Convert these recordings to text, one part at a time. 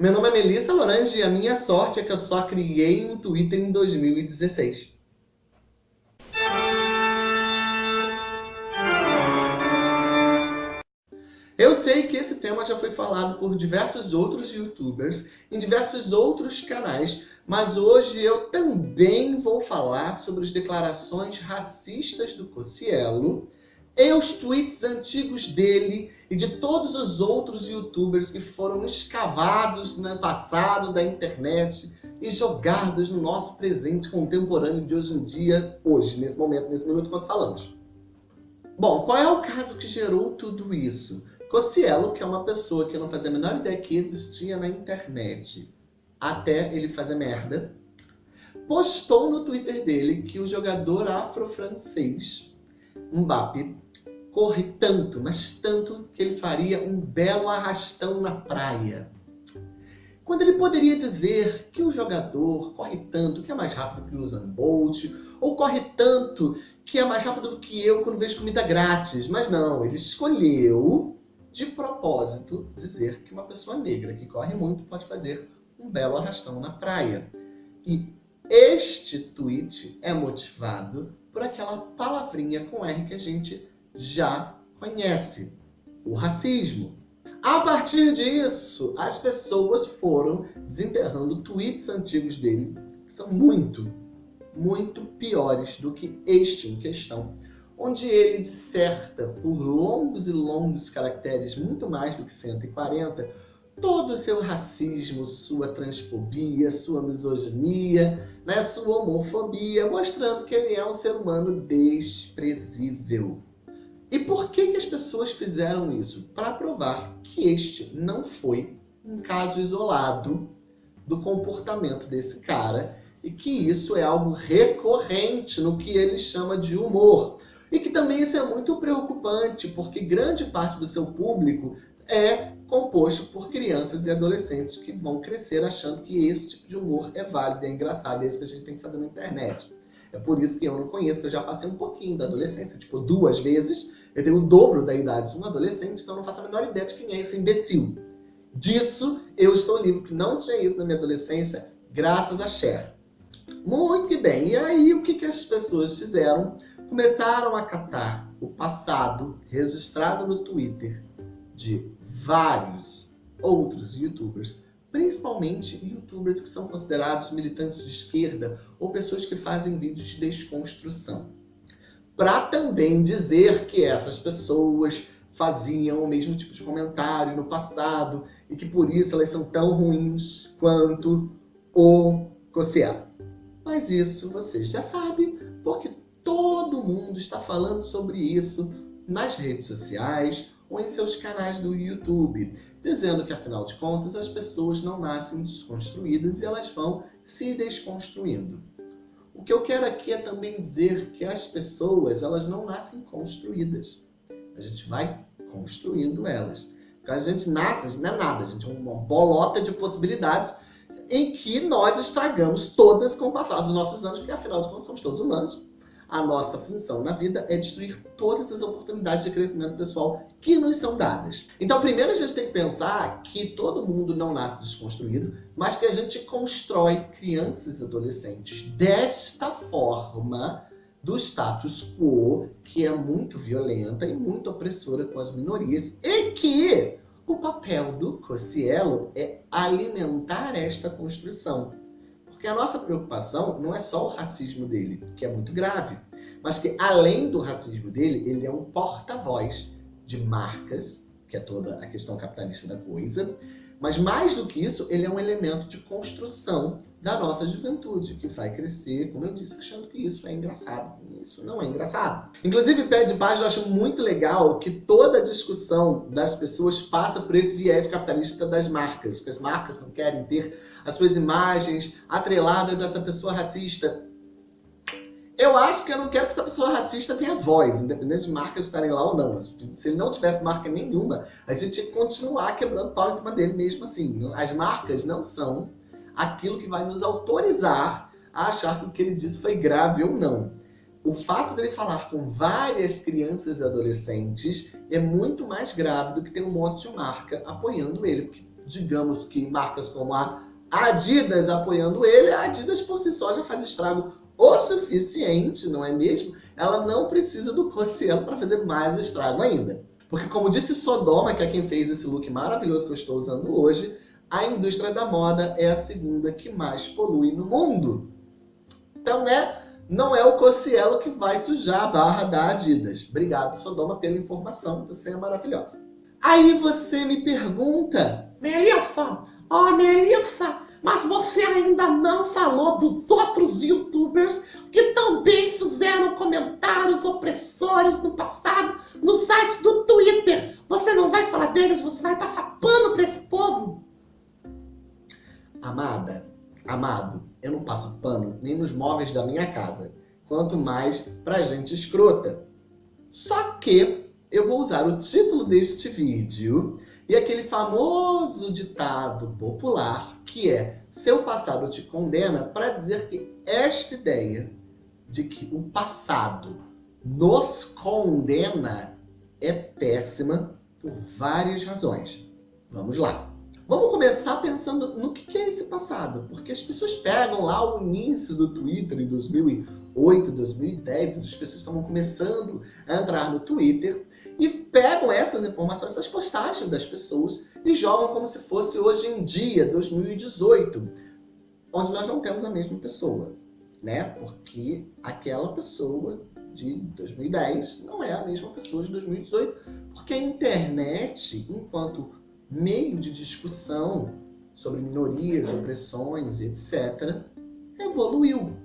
Meu nome é Melissa Lorange e a minha sorte é que eu só criei um Twitter em 2016. Eu sei que esse tema já foi falado por diversos outros youtubers, em diversos outros canais, mas hoje eu também vou falar sobre as declarações racistas do Cocielo e os tweets antigos dele e de todos os outros youtubers que foram escavados no passado da internet e jogados no nosso presente contemporâneo de hoje em dia, hoje, nesse momento, nesse minuto quando falamos. Bom, qual é o caso que gerou tudo isso? Cocielo, que é uma pessoa que eu não fazia a menor ideia que existia na internet, até ele fazer merda, postou no Twitter dele que o jogador afro-francês, Mbappé, corre tanto, mas tanto, que ele faria um belo arrastão na praia. Quando ele poderia dizer que o jogador corre tanto que é mais rápido que o Usain Bolt, ou corre tanto que é mais rápido do que eu quando vejo comida grátis. Mas não, ele escolheu de propósito dizer que uma pessoa negra que corre muito pode fazer um belo arrastão na praia. E este tweet é motivado por aquela palavrinha com R que a gente já conhece, o racismo. A partir disso, as pessoas foram desenterrando tweets antigos dele, que são muito, muito piores do que este em questão, onde ele disserta por longos e longos caracteres, muito mais do que 140, todo o seu racismo, sua transfobia, sua misoginia, né, sua homofobia, mostrando que ele é um ser humano desprezível. E por que, que as pessoas fizeram isso? Para provar que este não foi um caso isolado do comportamento desse cara e que isso é algo recorrente no que ele chama de humor. E que também isso é muito preocupante, porque grande parte do seu público é composto por crianças e adolescentes que vão crescer achando que esse tipo de humor é válido, é engraçado, é isso que a gente tem que fazer na internet. É por isso que eu não conheço, que eu já passei um pouquinho da adolescência, tipo duas vezes. Eu tenho o dobro da idade de um adolescente, então eu não faço a menor ideia de quem é esse imbecil. Disso eu estou livre, que não tinha isso na minha adolescência, graças a Cher. Muito bem, e aí o que, que as pessoas fizeram? começaram a catar o passado registrado no Twitter de vários outros youtubers, principalmente youtubers que são considerados militantes de esquerda ou pessoas que fazem vídeos de desconstrução. Para também dizer que essas pessoas faziam o mesmo tipo de comentário no passado e que por isso elas são tão ruins quanto o Cossiel. Mas isso vocês já sabem, porque Todo mundo está falando sobre isso nas redes sociais ou em seus canais do YouTube, dizendo que, afinal de contas, as pessoas não nascem desconstruídas e elas vão se desconstruindo. O que eu quero aqui é também dizer que as pessoas, elas não nascem construídas. A gente vai construindo elas. Porque a gente nasce, a gente não é nada, a gente é uma bolota de possibilidades em que nós estragamos todas com o passar dos nossos anos, porque afinal de contas somos todos humanos a nossa função na vida é destruir todas as oportunidades de crescimento pessoal que nos são dadas. Então, primeiro a gente tem que pensar que todo mundo não nasce desconstruído, mas que a gente constrói crianças e adolescentes desta forma do status quo, que é muito violenta e muito opressora com as minorias, e que o papel do Cossielo é alimentar esta construção. Porque a nossa preocupação não é só o racismo dele, que é muito grave, mas que além do racismo dele, ele é um porta-voz de marcas, que é toda a questão capitalista da coisa, mas mais do que isso, ele é um elemento de construção da nossa juventude, que vai crescer, como eu disse, achando que isso é engraçado. Isso não é engraçado. Inclusive, pé de página, eu acho muito legal que toda a discussão das pessoas passa por esse viés capitalista das marcas, que as marcas não querem ter as suas imagens atreladas a essa pessoa racista. Eu acho que eu não quero que essa pessoa racista tenha voz, independente de marcas estarem lá ou não. Se ele não tivesse marca nenhuma, a gente ia continuar quebrando pau em cima dele mesmo assim. As marcas não são aquilo que vai nos autorizar a achar que o que ele disse foi grave ou não. O fato dele falar com várias crianças e adolescentes é muito mais grave do que ter um monte de marca apoiando ele. Porque digamos que marcas como a Adidas apoiando ele, a Adidas por si só já faz estrago o suficiente, não é mesmo? Ela não precisa do Cossielo para fazer mais estrago ainda. Porque como disse Sodoma, que é quem fez esse look maravilhoso que eu estou usando hoje, a indústria da moda é a segunda que mais polui no mundo. Então, né, não é o Cossielo que vai sujar a barra da Adidas. Obrigado, Sodoma, pela informação, você é maravilhosa. Aí você me pergunta... Melissa, oh Melissa, mas você ainda não falou dos outros youtubers que também fizeram comentários opressores móveis da minha casa, quanto mais pra gente escrota. Só que eu vou usar o título deste vídeo e aquele famoso ditado popular que é seu passado te condena para dizer que esta ideia de que o passado nos condena é péssima por várias razões. Vamos lá. Vamos começar pensando no que é esse passado, porque as pessoas pegam lá o início do Twitter em 2008, 2010, as pessoas estavam começando a entrar no Twitter e pegam essas informações, essas postagens das pessoas e jogam como se fosse hoje em dia, 2018, onde nós não temos a mesma pessoa, né? Porque aquela pessoa de 2010 não é a mesma pessoa de 2018, porque a internet, enquanto meio de discussão sobre minorias, opressões, etc., evoluiu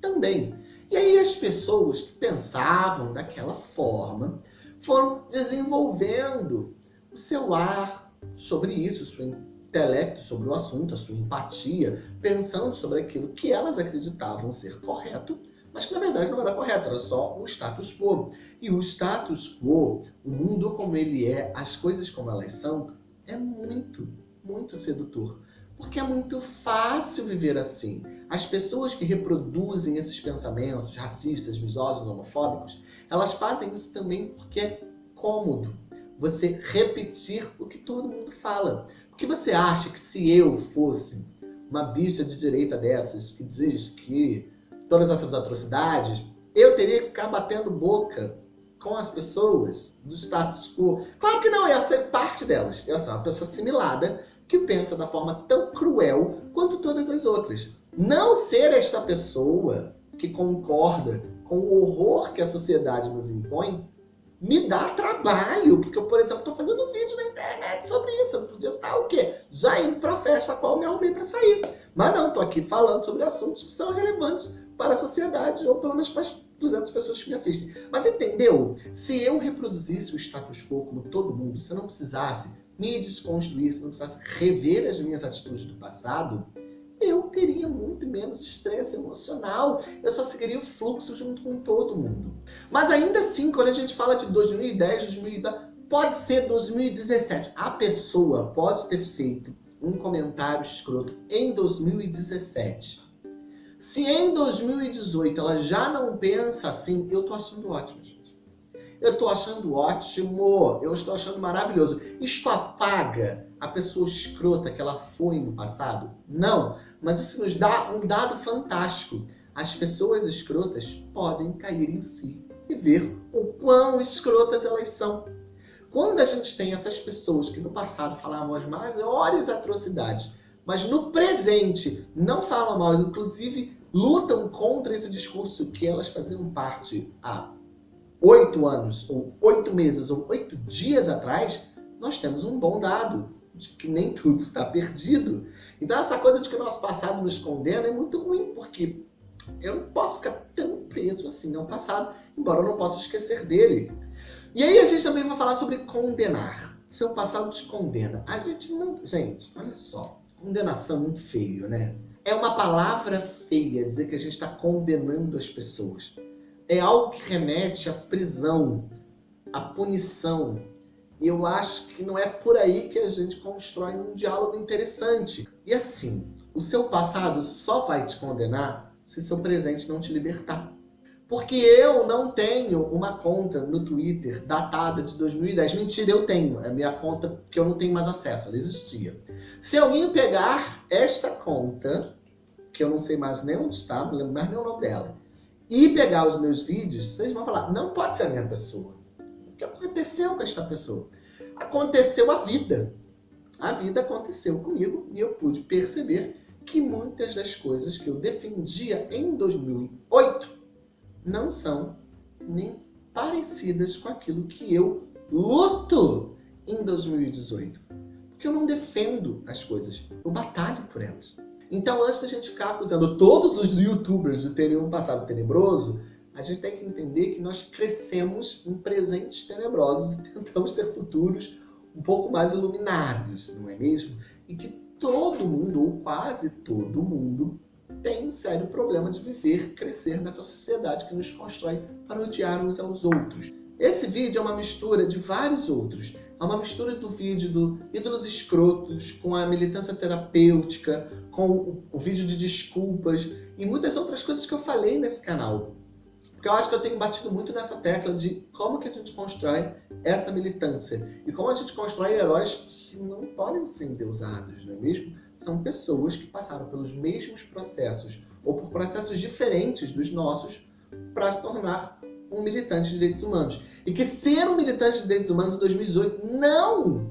também. E aí as pessoas que pensavam daquela forma foram desenvolvendo o seu ar sobre isso, o seu intelecto sobre o assunto, a sua empatia, pensando sobre aquilo que elas acreditavam ser correto, mas que na verdade não era correto, era só o status quo. E o status quo, o mundo como ele é, as coisas como elas são, é muito, muito sedutor. Porque é muito fácil viver assim. As pessoas que reproduzem esses pensamentos racistas, misóginos, homofóbicos, elas fazem isso também porque é cômodo você repetir o que todo mundo fala. Porque você acha que se eu fosse uma bicha de direita dessas que diz que todas essas atrocidades, eu teria que ficar batendo boca com as pessoas do status quo. Claro que não, eu ser parte delas. Eu sou uma pessoa assimilada que pensa da forma tão cruel quanto todas as outras. Não ser esta pessoa que concorda com o horror que a sociedade nos impõe me dá trabalho, porque eu, por exemplo, estou fazendo um vídeo na internet sobre isso. Eu podia estar o quê? Já indo para a festa qual me arrumei para sair. Mas não, estou aqui falando sobre assuntos que são relevantes para a sociedade, ou pelo menos para as 200 pessoas que me assistem. Mas entendeu? Se eu reproduzisse o status quo como todo mundo, se eu não precisasse me desconstruir, se eu não precisasse rever as minhas atitudes do passado, eu teria muito menos estresse emocional. Eu só seguiria o fluxo junto com todo mundo. Mas ainda assim, quando a gente fala de 2010, 2010, pode ser 2017. A pessoa pode ter feito um comentário escroto em 2017 se em 2018 ela já não pensa assim, eu tô achando ótimo, gente. Eu tô achando ótimo, eu estou achando maravilhoso. Isto apaga a pessoa escrota que ela foi no passado? Não, mas isso nos dá um dado fantástico. As pessoas escrotas podem cair em si e ver o quão escrotas elas são. Quando a gente tem essas pessoas que no passado falavam as maiores atrocidades mas no presente não falam mal, inclusive lutam contra esse discurso que elas faziam parte há oito anos, ou oito meses, ou oito dias atrás, nós temos um bom dado de que nem tudo está perdido. Então essa coisa de que o nosso passado nos condena é muito ruim, porque eu não posso ficar tão preso assim ao passado, embora eu não possa esquecer dele. E aí a gente também vai falar sobre condenar. Seu passado te condena. A gente não... Gente, olha só condenação muito feio, né? É uma palavra feia dizer que a gente está condenando as pessoas. É algo que remete à prisão, à punição. E eu acho que não é por aí que a gente constrói um diálogo interessante. E assim, o seu passado só vai te condenar se seu presente não te libertar. Porque eu não tenho uma conta no Twitter datada de 2010. Mentira, eu tenho. É a minha conta que eu não tenho mais acesso, ela existia. Se alguém pegar esta conta, que eu não sei mais nem onde está, não lembro mais nem o nome dela, e pegar os meus vídeos, vocês vão falar, não pode ser a minha pessoa. O que aconteceu com esta pessoa? Aconteceu a vida. A vida aconteceu comigo e eu pude perceber que muitas das coisas que eu defendia em 2008 não são nem parecidas com aquilo que eu luto em 2018. Porque eu não defendo as coisas, eu batalho por elas. Então, antes da gente ficar acusando todos os youtubers de terem um passado tenebroso, a gente tem que entender que nós crescemos em presentes tenebrosos e tentamos ter futuros um pouco mais iluminados, não é mesmo? E que todo mundo, ou quase todo mundo, tem um sério problema de viver, crescer nessa sociedade que nos constrói para odiar uns aos outros. Esse vídeo é uma mistura de vários outros. É uma mistura do vídeo do Ídolos Escrotos, com a militância terapêutica, com o vídeo de desculpas e muitas outras coisas que eu falei nesse canal. Porque eu acho que eu tenho batido muito nessa tecla de como que a gente constrói essa militância. E como a gente constrói heróis que não podem ser endeusados, não é mesmo? São pessoas que passaram pelos mesmos processos, ou por processos diferentes dos nossos, para se tornar um militante de direitos humanos. E que ser um militante de direitos humanos em 2018 não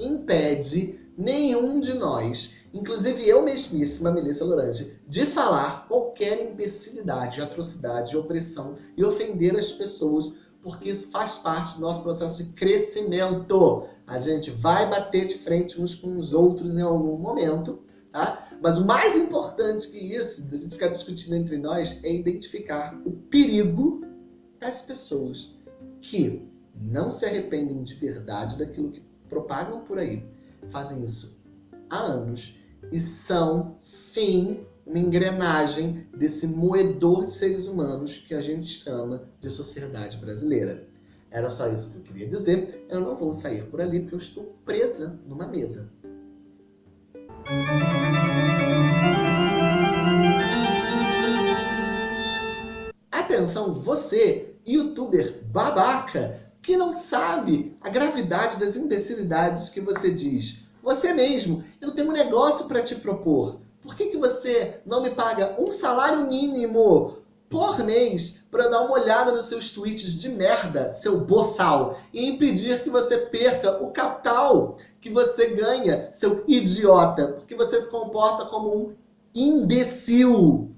impede nenhum de nós, inclusive eu mesmíssima, Melissa Lorange, de falar qualquer imbecilidade, atrocidade, opressão e ofender as pessoas, porque isso faz parte do nosso processo de crescimento. A gente vai bater de frente uns com os outros em algum momento, tá? Mas o mais importante que isso, da gente ficar discutindo entre nós, é identificar o perigo das pessoas que não se arrependem de verdade daquilo que propagam por aí, fazem isso há anos e são, sim, uma engrenagem desse moedor de seres humanos que a gente chama de sociedade brasileira. Era só isso que eu queria dizer. Eu não vou sair por ali porque eu estou presa numa mesa. Atenção você, youtuber babaca, que não sabe a gravidade das imbecilidades que você diz. Você mesmo, eu tenho um negócio para te propor. Por que, que você não me paga um salário mínimo por mês para dar uma olhada nos seus tweets de merda, seu boçal, e impedir que você perca o capital que você ganha, seu idiota, porque você se comporta como um imbecil.